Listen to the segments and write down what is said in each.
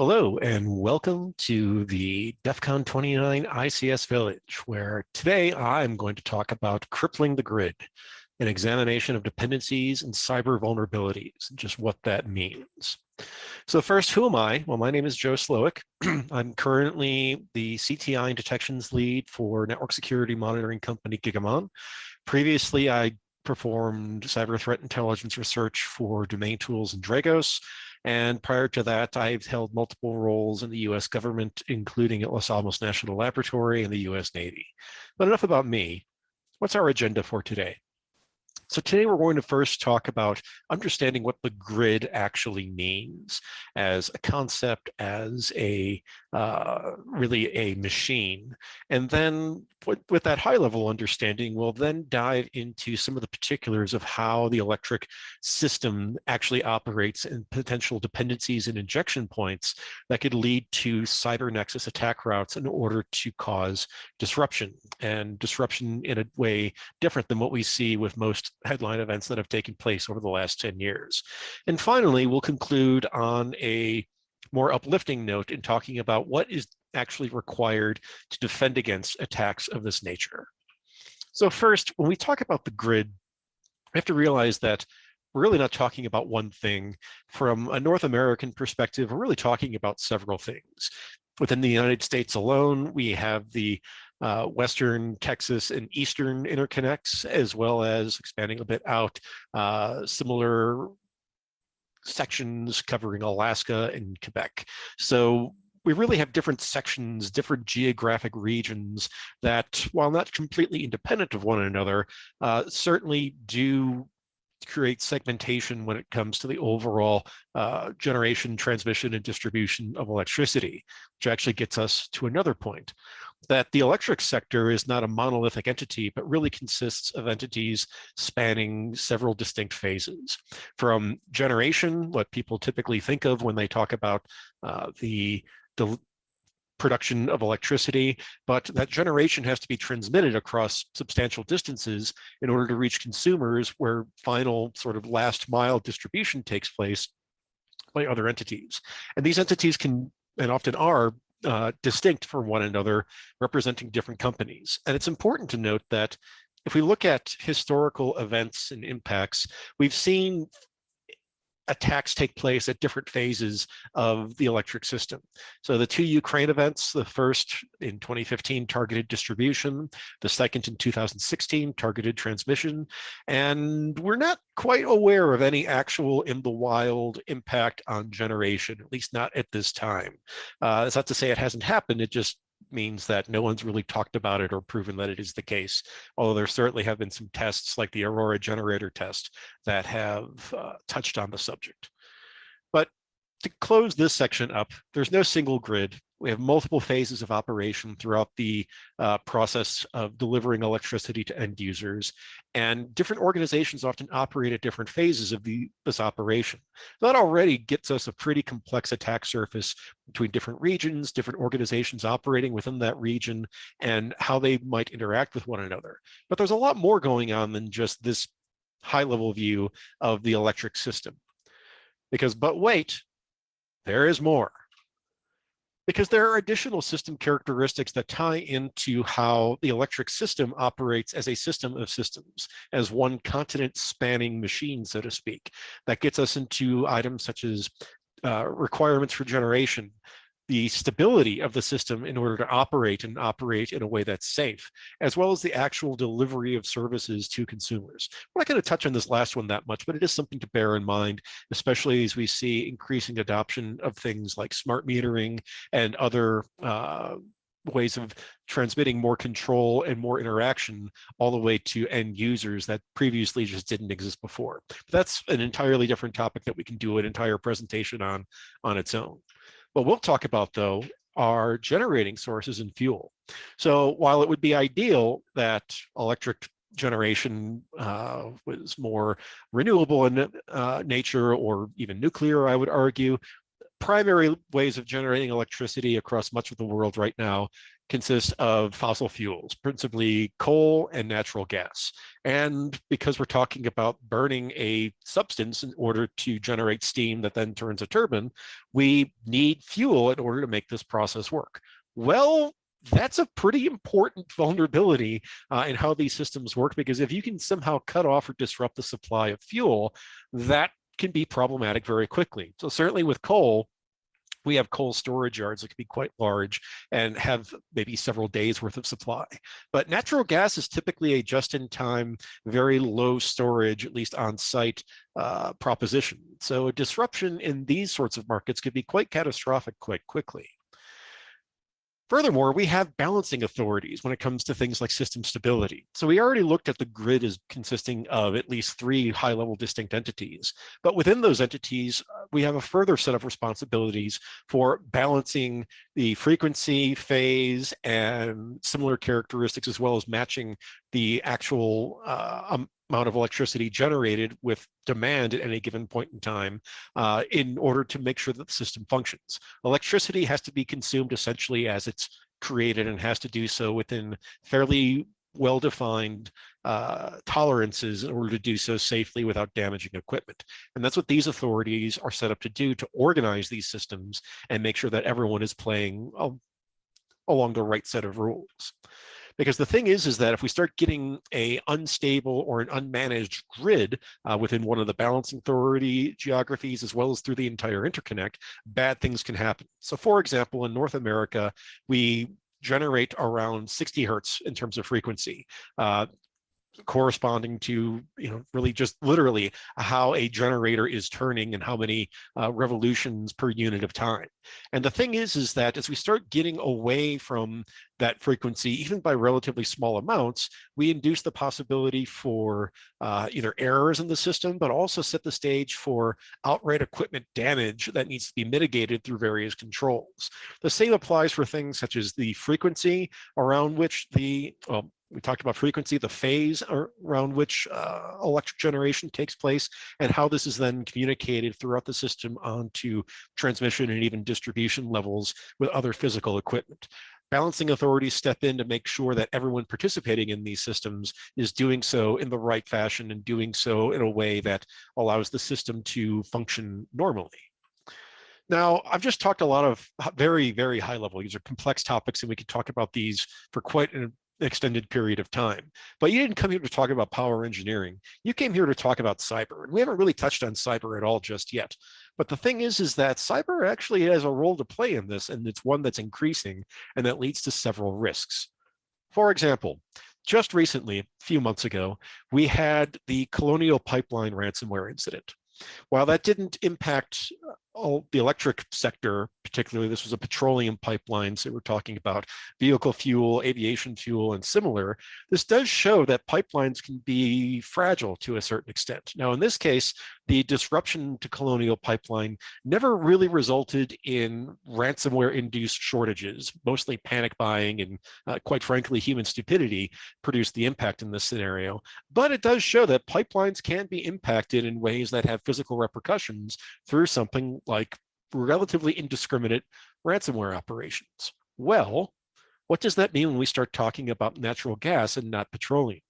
Hello and welcome to the DEF CON 29 ICS Village, where today I'm going to talk about crippling the grid, an examination of dependencies and cyber vulnerabilities, and just what that means. So first, who am I? Well, my name is Joe Slowik. I'm currently the CTI and detections lead for network security monitoring company Gigamon. Previously, I performed cyber threat intelligence research for Domain Tools and Dragos, and prior to that, I've held multiple roles in the US government, including at Los Alamos National Laboratory and the US Navy. But enough about me. What's our agenda for today? So today we're going to first talk about understanding what the grid actually means as a concept, as a uh, really a machine. And then with, with that high level understanding, we'll then dive into some of the particulars of how the electric system actually operates and potential dependencies and injection points that could lead to cyber nexus attack routes in order to cause disruption and disruption in a way different than what we see with most headline events that have taken place over the last 10 years. And finally, we'll conclude on a more uplifting note in talking about what is actually required to defend against attacks of this nature. So first, when we talk about the grid, we have to realize that we're really not talking about one thing. From a North American perspective, we're really talking about several things. Within the United States alone, we have the uh, Western Texas and Eastern interconnects, as well as expanding a bit out, uh, similar sections covering Alaska and Quebec. So we really have different sections, different geographic regions that, while not completely independent of one another, uh, certainly do create segmentation when it comes to the overall uh, generation, transmission, and distribution of electricity, which actually gets us to another point that the electric sector is not a monolithic entity, but really consists of entities spanning several distinct phases. From generation, what people typically think of when they talk about uh, the, the production of electricity, but that generation has to be transmitted across substantial distances in order to reach consumers where final sort of last mile distribution takes place by other entities. And these entities can and often are uh, distinct from one another, representing different companies. And it's important to note that if we look at historical events and impacts, we've seen attacks take place at different phases of the electric system. So the two Ukraine events, the first in 2015 targeted distribution, the second in 2016 targeted transmission, and we're not quite aware of any actual in the wild impact on generation, at least not at this time. Uh, not to say it hasn't happened, it just means that no one's really talked about it or proven that it is the case. Although there certainly have been some tests like the Aurora generator test that have uh, touched on the subject. To close this section up, there's no single grid. We have multiple phases of operation throughout the uh, process of delivering electricity to end users, and different organizations often operate at different phases of the, this operation. That already gets us a pretty complex attack surface between different regions, different organizations operating within that region, and how they might interact with one another. But there's a lot more going on than just this high level view of the electric system. Because, but wait, there is more because there are additional system characteristics that tie into how the electric system operates as a system of systems, as one continent spanning machine, so to speak. That gets us into items such as uh, requirements for generation, the stability of the system in order to operate and operate in a way that's safe, as well as the actual delivery of services to consumers. We're not going to touch on this last one that much, but it is something to bear in mind, especially as we see increasing adoption of things like smart metering and other uh, ways of transmitting more control and more interaction all the way to end users that previously just didn't exist before. But that's an entirely different topic that we can do an entire presentation on on its own. What we'll talk about though are generating sources and fuel. So while it would be ideal that electric generation uh, was more renewable in uh, nature or even nuclear, I would argue, primary ways of generating electricity across much of the world right now consists of fossil fuels, principally coal and natural gas. And because we're talking about burning a substance in order to generate steam that then turns a turbine, we need fuel in order to make this process work. Well, that's a pretty important vulnerability uh, in how these systems work, because if you can somehow cut off or disrupt the supply of fuel, that can be problematic very quickly. So certainly with coal, we have coal storage yards that can be quite large and have maybe several days worth of supply. But natural gas is typically a just-in-time, very low storage, at least on-site uh, proposition. So a disruption in these sorts of markets could be quite catastrophic quite quickly. Furthermore, we have balancing authorities when it comes to things like system stability. So we already looked at the grid as consisting of at least three high-level distinct entities. But within those entities, uh, we have a further set of responsibilities for balancing the frequency, phase, and similar characteristics, as well as matching the actual uh, um, amount of electricity generated with demand at any given point in time uh, in order to make sure that the system functions. Electricity has to be consumed essentially as it's created and has to do so within fairly well-defined uh, tolerances in order to do so safely without damaging equipment. And that's what these authorities are set up to do to organize these systems and make sure that everyone is playing uh, along the right set of rules. Because the thing is, is that if we start getting a unstable or an unmanaged grid uh, within one of the balancing authority geographies, as well as through the entire interconnect, bad things can happen. So for example, in North America, we generate around 60 hertz in terms of frequency. Uh, corresponding to you know really just literally how a generator is turning and how many uh, revolutions per unit of time. And the thing is is that as we start getting away from that frequency even by relatively small amounts we induce the possibility for uh, either errors in the system but also set the stage for outright equipment damage that needs to be mitigated through various controls. The same applies for things such as the frequency around which the well, we talked about frequency, the phase around which uh, electric generation takes place, and how this is then communicated throughout the system onto transmission and even distribution levels with other physical equipment. Balancing authorities step in to make sure that everyone participating in these systems is doing so in the right fashion and doing so in a way that allows the system to function normally. Now, I've just talked a lot of very, very high level. These are complex topics, and we could talk about these for quite an extended period of time. But you didn't come here to talk about power engineering. You came here to talk about cyber. And we haven't really touched on cyber at all just yet. But the thing is, is that cyber actually has a role to play in this, and it's one that's increasing, and that leads to several risks. For example, just recently, a few months ago, we had the Colonial Pipeline ransomware incident. While that didn't impact uh, all the electric sector, particularly this was a petroleum pipeline, so we're talking about vehicle fuel, aviation fuel, and similar, this does show that pipelines can be fragile to a certain extent. Now, in this case, the disruption to Colonial Pipeline never really resulted in ransomware-induced shortages. Mostly panic buying and, uh, quite frankly, human stupidity produced the impact in this scenario. But it does show that pipelines can be impacted in ways that have physical repercussions through something like relatively indiscriminate ransomware operations. Well, what does that mean when we start talking about natural gas and not petroleum?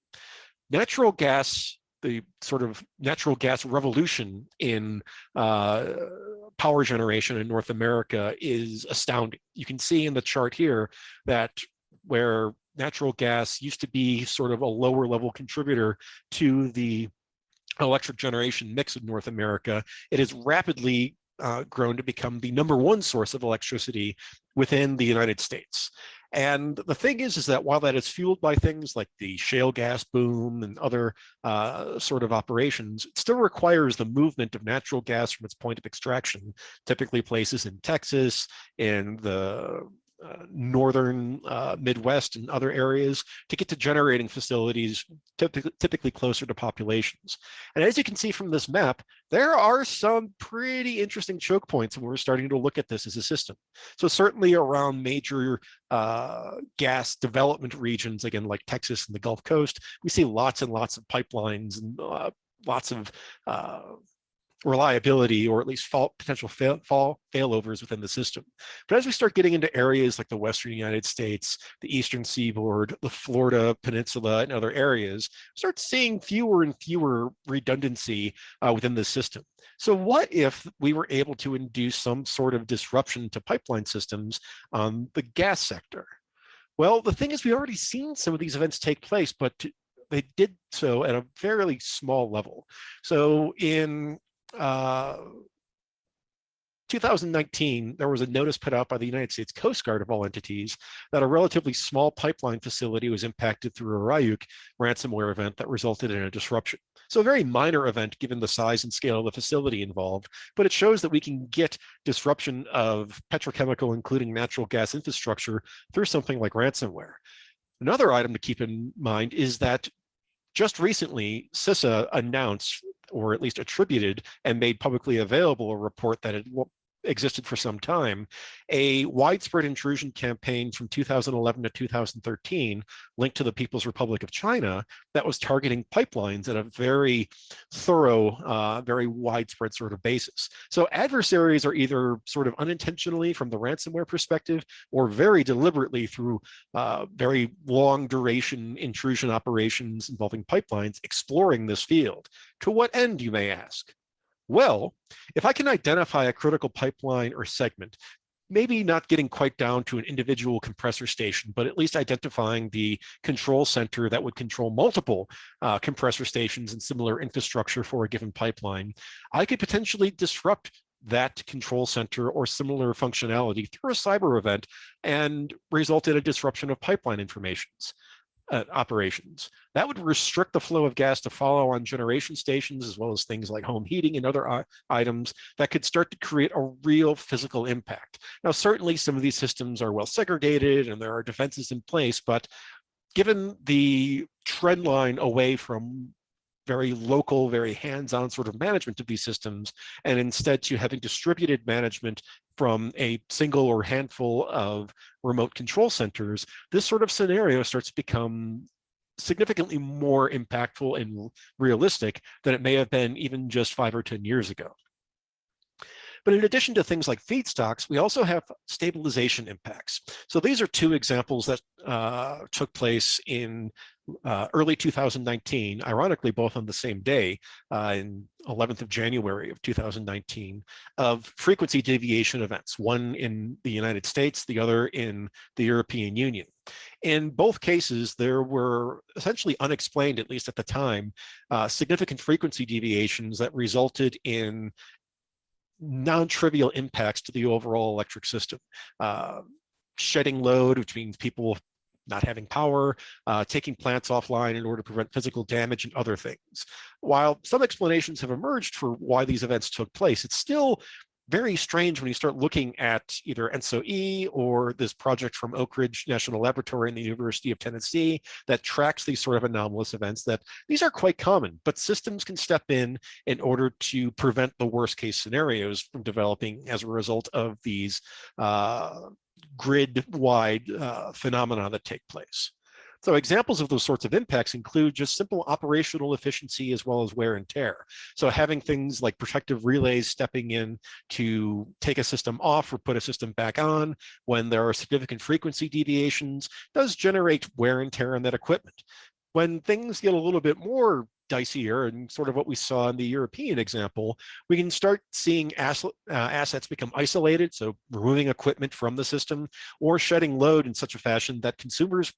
Natural gas, the sort of natural gas revolution in uh, power generation in North America is astounding. You can see in the chart here that where natural gas used to be sort of a lower level contributor to the electric generation mix in North America, it has rapidly uh, grown to become the number one source of electricity within the United States. And the thing is, is that while that is fueled by things like the shale gas boom and other uh, sort of operations, it still requires the movement of natural gas from its point of extraction, typically places in Texas, in the uh, northern uh, Midwest and other areas to get to generating facilities typically, typically closer to populations. And as you can see from this map, there are some pretty interesting choke points when we're starting to look at this as a system. So certainly around major uh, gas development regions, again, like Texas and the Gulf Coast, we see lots and lots of pipelines and uh, lots of uh, reliability or at least fault, potential fail, fall failovers within the system. But as we start getting into areas like the Western United States, the Eastern Seaboard, the Florida Peninsula and other areas, start seeing fewer and fewer redundancy uh, within the system. So what if we were able to induce some sort of disruption to pipeline systems on the gas sector? Well, the thing is, we've already seen some of these events take place, but to, they did so at a fairly small level. So in uh, 2019, there was a notice put out by the United States Coast Guard of all entities that a relatively small pipeline facility was impacted through a Ryuk ransomware event that resulted in a disruption. So a very minor event given the size and scale of the facility involved, but it shows that we can get disruption of petrochemical, including natural gas infrastructure through something like ransomware. Another item to keep in mind is that just recently, CISA announced or at least attributed and made publicly available a report that had existed for some time, a widespread intrusion campaign from 2011 to 2013 linked to the People's Republic of China that was targeting pipelines at a very thorough, uh, very widespread sort of basis. So adversaries are either sort of unintentionally from the ransomware perspective or very deliberately through uh, very long duration intrusion operations involving pipelines exploring this field. To what end, you may ask? Well, if I can identify a critical pipeline or segment, maybe not getting quite down to an individual compressor station, but at least identifying the control center that would control multiple uh, compressor stations and similar infrastructure for a given pipeline, I could potentially disrupt that control center or similar functionality through a cyber event and result in a disruption of pipeline informations uh, operations. That would restrict the flow of gas to follow on generation stations, as well as things like home heating and other items that could start to create a real physical impact. Now, certainly some of these systems are well segregated and there are defenses in place, but given the trend line away from very local, very hands-on sort of management of these systems, and instead to having distributed management from a single or handful of remote control centers, this sort of scenario starts to become significantly more impactful and realistic than it may have been even just five or 10 years ago. But in addition to things like feedstocks, we also have stabilization impacts. So these are two examples that uh, took place in uh, early 2019, ironically, both on the same day, uh, in 11th of January of 2019, of frequency deviation events, one in the United States, the other in the European Union. In both cases, there were essentially unexplained, at least at the time, uh, significant frequency deviations that resulted in non-trivial impacts to the overall electric system. Uh, shedding load, which means people not having power, uh, taking plants offline in order to prevent physical damage and other things. While some explanations have emerged for why these events took place, it's still very strange when you start looking at either ENTSO-E or this project from Oak Ridge National Laboratory in the University of Tennessee that tracks these sort of anomalous events that these are quite common, but systems can step in in order to prevent the worst case scenarios from developing as a result of these uh, grid-wide uh, phenomena that take place. So examples of those sorts of impacts include just simple operational efficiency as well as wear and tear. So having things like protective relays stepping in to take a system off or put a system back on when there are significant frequency deviations does generate wear and tear on that equipment. When things get a little bit more dicier and sort of what we saw in the European example, we can start seeing uh, assets become isolated, so removing equipment from the system or shedding load in such a fashion that consumers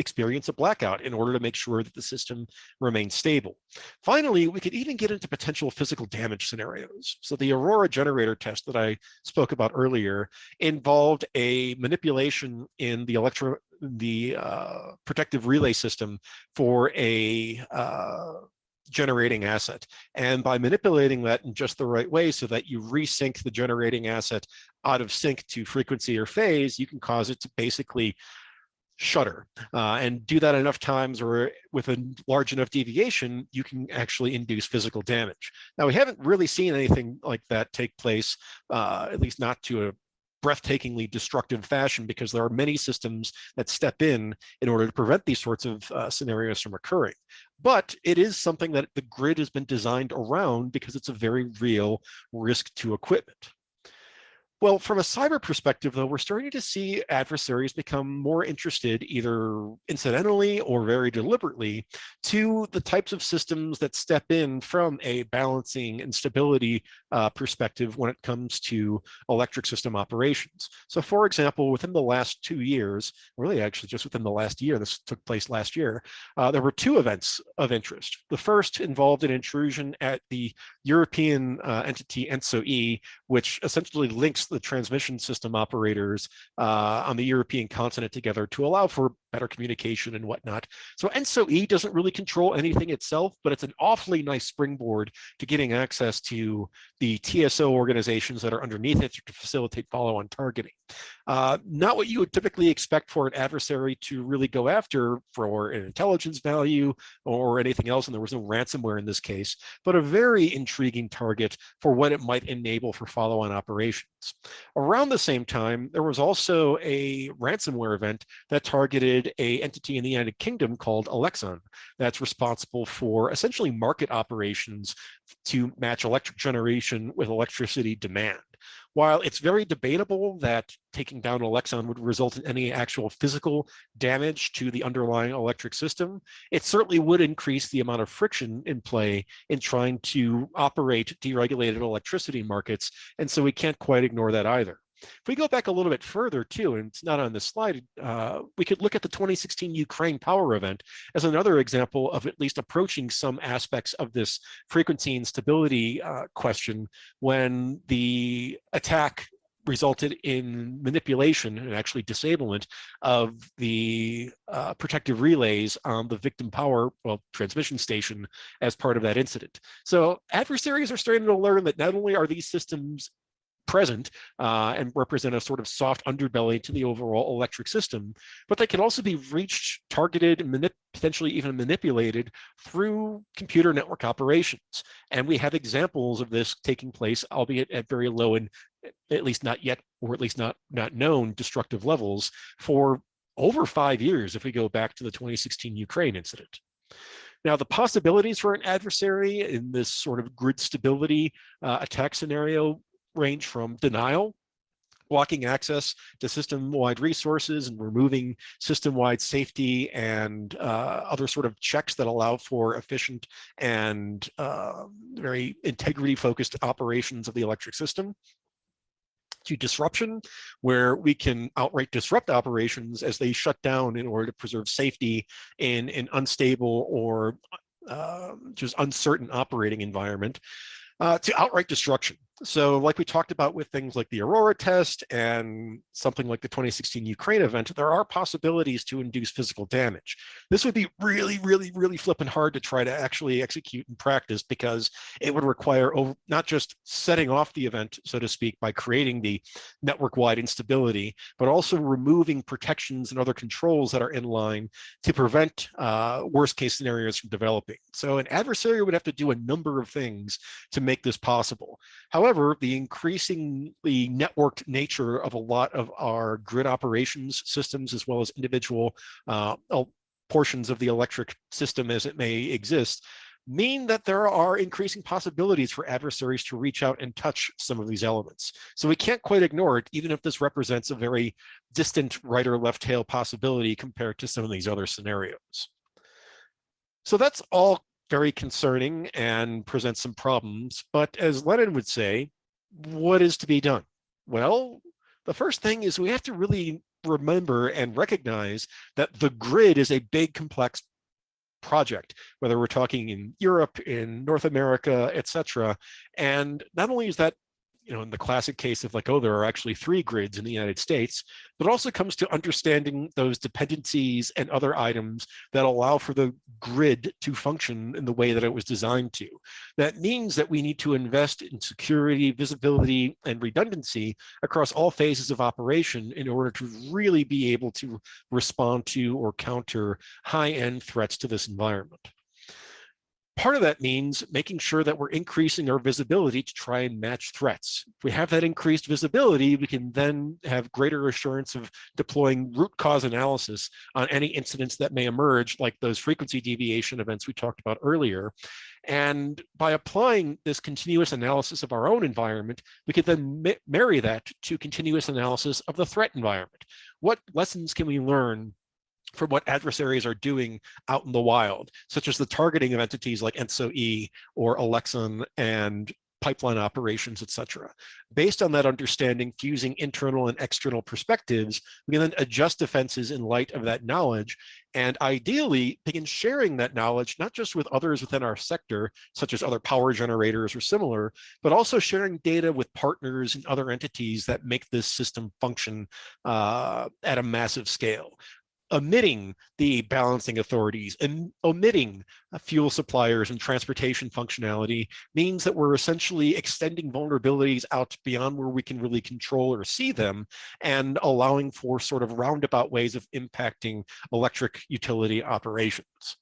experience a blackout in order to make sure that the system remains stable. Finally, we could even get into potential physical damage scenarios. So the Aurora generator test that I spoke about earlier involved a manipulation in the electro the uh, protective relay system for a uh, generating asset. And by manipulating that in just the right way so that you resync the generating asset out of sync to frequency or phase, you can cause it to basically shutter uh, and do that enough times or with a large enough deviation, you can actually induce physical damage. Now, we haven't really seen anything like that take place, uh, at least not to a breathtakingly destructive fashion because there are many systems that step in in order to prevent these sorts of uh, scenarios from occurring. but it is something that the grid has been designed around because it's a very real risk to equipment. Well, from a cyber perspective, though, we're starting to see adversaries become more interested, either incidentally or very deliberately, to the types of systems that step in from a balancing and stability uh, perspective when it comes to electric system operations. So, for example, within the last two years, really actually just within the last year, this took place last year, uh, there were two events of interest. The first involved an intrusion at the European uh, entity ENTSO-E, which essentially links the transmission system operators uh, on the European continent together to allow for better communication and whatnot. So ENTSO-E doesn't really control anything itself, but it's an awfully nice springboard to getting access to the TSO organizations that are underneath it to facilitate follow-on targeting. Uh, not what you would typically expect for an adversary to really go after for an intelligence value or anything else, and there was no ransomware in this case, but a very intriguing target for what it might enable for follow-on operations. Around the same time, there was also a ransomware event that targeted a entity in the United Kingdom called Elexon that's responsible for essentially market operations to match electric generation with electricity demand. While it's very debatable that taking down Elexon would result in any actual physical damage to the underlying electric system, it certainly would increase the amount of friction in play in trying to operate deregulated electricity markets. And so we can't quite ignore that either. If we go back a little bit further too, and it's not on the slide, uh, we could look at the 2016 Ukraine power event as another example of at least approaching some aspects of this frequency and stability uh, question when the attack resulted in manipulation and actually disablement of the uh, protective relays on the victim power well transmission station as part of that incident. So adversaries are starting to learn that not only are these systems present uh, and represent a sort of soft underbelly to the overall electric system, but they can also be reached, targeted, potentially even manipulated through computer network operations. And we have examples of this taking place, albeit at very low and at least not yet, or at least not, not known destructive levels for over five years if we go back to the 2016 Ukraine incident. Now, the possibilities for an adversary in this sort of grid stability uh, attack scenario range from denial, blocking access to system-wide resources and removing system-wide safety and uh, other sort of checks that allow for efficient and uh, very integrity-focused operations of the electric system to disruption, where we can outright disrupt operations as they shut down in order to preserve safety in an unstable or uh, just uncertain operating environment, uh, to outright destruction. So like we talked about with things like the Aurora test and something like the 2016 Ukraine event, there are possibilities to induce physical damage. This would be really, really, really flipping hard to try to actually execute in practice because it would require over, not just setting off the event, so to speak, by creating the network-wide instability, but also removing protections and other controls that are in line to prevent uh, worst case scenarios from developing. So an adversary would have to do a number of things to make this possible. However, However, the increasingly networked nature of a lot of our grid operations systems, as well as individual uh, portions of the electric system as it may exist, mean that there are increasing possibilities for adversaries to reach out and touch some of these elements. So we can't quite ignore it, even if this represents a very distant right or left tail possibility compared to some of these other scenarios. So that's all very concerning and presents some problems. But as Lenin would say, what is to be done? Well, the first thing is we have to really remember and recognize that the grid is a big, complex project, whether we're talking in Europe, in North America, etc. And not only is that you know, in the classic case of like, oh, there are actually three grids in the United States, but also comes to understanding those dependencies and other items that allow for the grid to function in the way that it was designed to. That means that we need to invest in security, visibility, and redundancy across all phases of operation in order to really be able to respond to or counter high-end threats to this environment part of that means making sure that we're increasing our visibility to try and match threats. If we have that increased visibility, we can then have greater assurance of deploying root cause analysis on any incidents that may emerge, like those frequency deviation events we talked about earlier. And by applying this continuous analysis of our own environment, we could then marry that to continuous analysis of the threat environment. What lessons can we learn from what adversaries are doing out in the wild, such as the targeting of entities like ENTSO-E or Elexon and pipeline operations, etc. Based on that understanding, fusing internal and external perspectives, we can then adjust defenses in light of that knowledge and ideally begin sharing that knowledge, not just with others within our sector, such as other power generators or similar, but also sharing data with partners and other entities that make this system function uh, at a massive scale omitting the balancing authorities and omitting fuel suppliers and transportation functionality means that we're essentially extending vulnerabilities out beyond where we can really control or see them and allowing for sort of roundabout ways of impacting electric utility operations.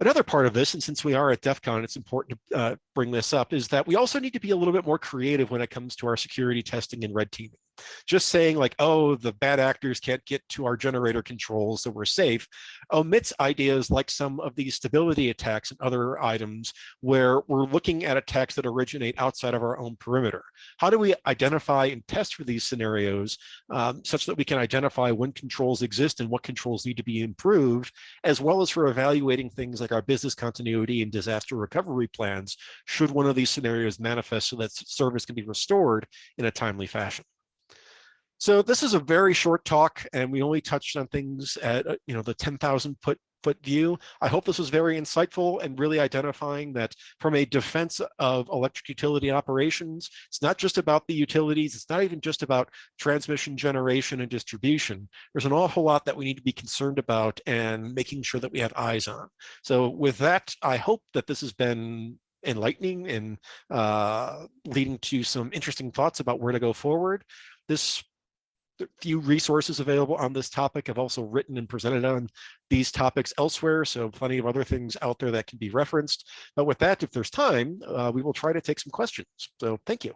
Another part of this, and since we are at DEF CON, it's important to uh, bring this up, is that we also need to be a little bit more creative when it comes to our security testing and red teaming. Just saying like, oh, the bad actors can't get to our generator controls, so we're safe, omits ideas like some of these stability attacks and other items where we're looking at attacks that originate outside of our own perimeter. How do we identify and test for these scenarios um, such that we can identify when controls exist and what controls need to be improved, as well as for evaluating things like our business continuity and disaster recovery plans, should one of these scenarios manifest so that service can be restored in a timely fashion. So this is a very short talk and we only touched on things at, uh, you know, the 10,000 foot foot view. I hope this was very insightful and really identifying that from a defense of electric utility operations, it's not just about the utilities, it's not even just about transmission, generation, and distribution. There's an awful lot that we need to be concerned about and making sure that we have eyes on. So with that, I hope that this has been enlightening and uh, leading to some interesting thoughts about where to go forward. This few resources available on this topic. I've also written and presented on these topics elsewhere, so plenty of other things out there that can be referenced. But with that, if there's time, uh, we will try to take some questions. So thank you.